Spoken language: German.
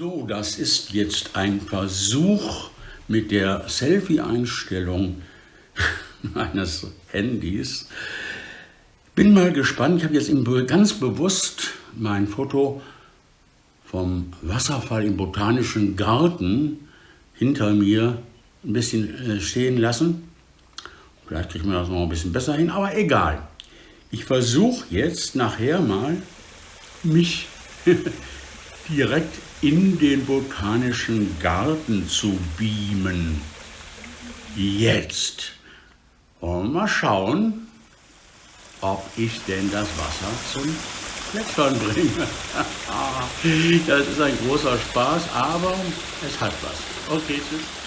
So, das ist jetzt ein Versuch mit der Selfie-Einstellung meines Handys. Bin mal gespannt, ich habe jetzt ganz bewusst mein Foto vom Wasserfall im Botanischen Garten hinter mir ein bisschen äh, stehen lassen. Vielleicht kriegt man das noch ein bisschen besser hin, aber egal. Ich versuche jetzt nachher mal, mich direkt in den Botanischen Garten zu beamen. Jetzt. Und mal schauen, ob ich denn das Wasser zum Plätschern bringe. das ist ein großer Spaß, aber es hat was. Okay, tschüss.